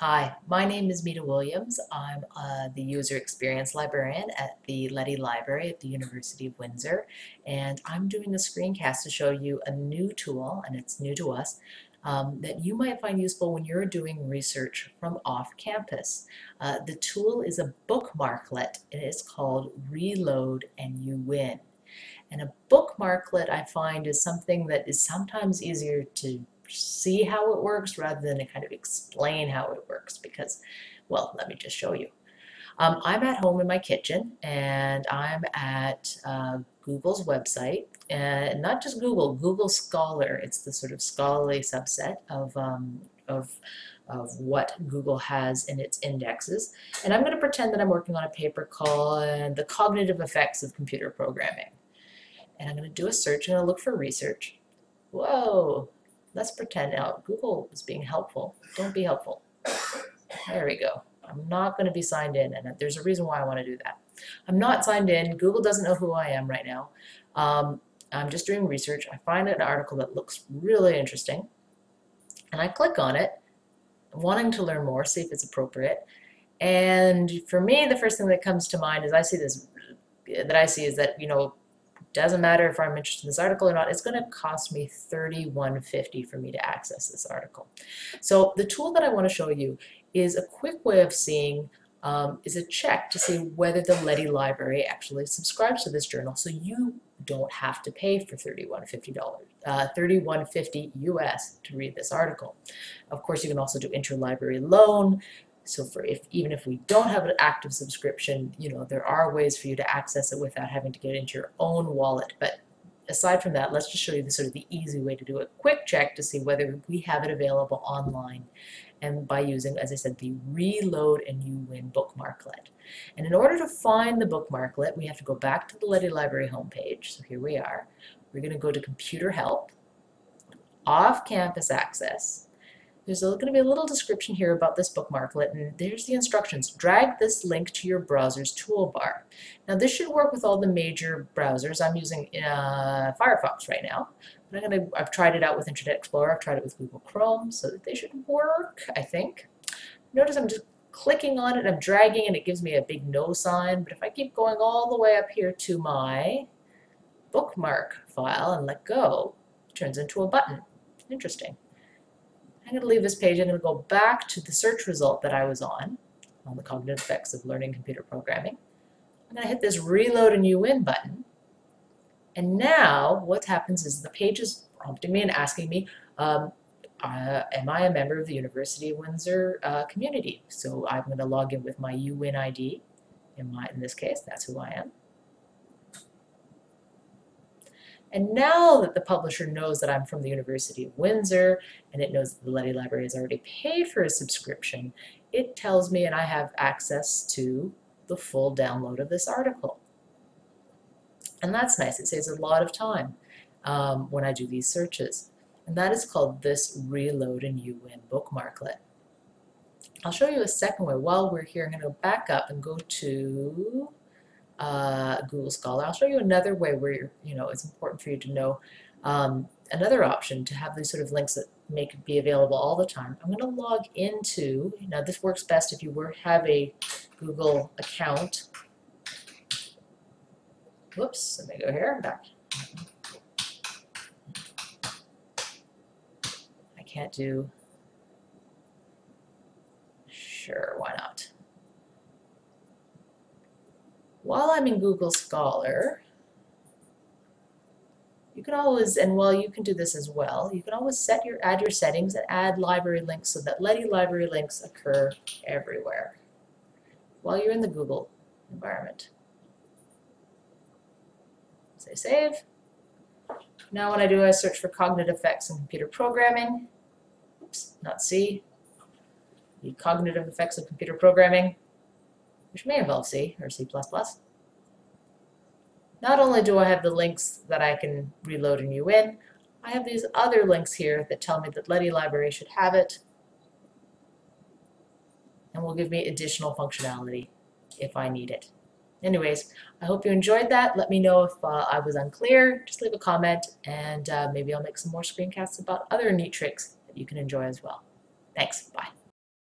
Hi, my name is Mita Williams. I'm uh, the User Experience Librarian at the Leddy Library at the University of Windsor, and I'm doing a screencast to show you a new tool, and it's new to us, um, that you might find useful when you're doing research from off campus. Uh, the tool is a bookmarklet, it's called Reload and You Win. And a bookmarklet I find is something that is sometimes easier to see how it works rather than to kind of explain how it works because, well, let me just show you. Um, I'm at home in my kitchen and I'm at uh, Google's website and not just Google, Google Scholar. It's the sort of scholarly subset of, um, of, of what Google has in its indexes. And I'm going to pretend that I'm working on a paper called The Cognitive Effects of Computer Programming. And I'm going to do a search. I'm going to look for research. Whoa, let's pretend now Google is being helpful. Don't be helpful. There we go. I'm not going to be signed in, and there's a reason why I want to do that. I'm not signed in. Google doesn't know who I am right now. Um, I'm just doing research. I find an article that looks really interesting, and I click on it, wanting to learn more, see if it's appropriate. And for me, the first thing that comes to mind is I see this that I see is that you know doesn't matter if I'm interested in this article or not, it's going to cost me $31.50 for me to access this article. So the tool that I want to show you is a quick way of seeing um, is a check to see whether the Leddy Library actually subscribes to this journal so you don't have to pay for $31.50 uh, 31.50 US to read this article. Of course, you can also do interlibrary loan, so for if even if we don't have an active subscription, you know, there are ways for you to access it without having to get into your own wallet. But aside from that, let's just show you the sort of the easy way to do a quick check to see whether we have it available online and by using, as I said, the Reload and You Win bookmarklet. And in order to find the bookmarklet, we have to go back to the Leddy Library homepage. So here we are. We're going to go to Computer Help, Off-Campus Access, there's going to be a little description here about this bookmarklet, and there's the instructions. Drag this link to your browser's toolbar. Now this should work with all the major browsers. I'm using uh, Firefox right now. I'm gonna, I've tried it out with Internet Explorer, I've tried it with Google Chrome, so they should work, I think. Notice I'm just clicking on it, I'm dragging, and it gives me a big no sign. But if I keep going all the way up here to my bookmark file and let go, it turns into a button. Interesting. I'm going to leave this page. I'm going to go back to the search result that I was on, on the cognitive effects of learning computer programming. I'm going to hit this reload a you win button. And now what happens is the page is prompting me and asking me, um, uh, am I a member of the University of Windsor uh, community? So I'm going to log in with my UWin ID. In, my, in this case, that's who I am. And now that the publisher knows that I'm from the University of Windsor and it knows that the Leddy Library has already paid for a subscription, it tells me and I have access to the full download of this article. And that's nice. It saves a lot of time um, when I do these searches. And that is called this Reload and You Win bookmarklet. I'll show you a second way. While we're here, I'm going to go back up and go to uh, Google Scholar. I'll show you another way where you know it's important for you to know um, another option to have these sort of links that make be available all the time. I'm going to log into, now this works best if you were, have a Google account. Whoops, let me go here, I'm back. I can't do, sure, why not? While I'm in Google Scholar, you can always, and while you can do this as well, you can always set your, add your settings and add library links so that Leddy library links occur everywhere while you're in the Google environment. Say save. Now when I do I search for cognitive effects in computer programming, oops, not C, the cognitive effects of computer programming, which may involve C or C++. Not only do I have the links that I can reload and you in, I have these other links here that tell me that Leddy Library should have it and will give me additional functionality if I need it. Anyways, I hope you enjoyed that. Let me know if uh, I was unclear. Just leave a comment and uh, maybe I'll make some more screencasts about other neat tricks that you can enjoy as well. Thanks. Bye.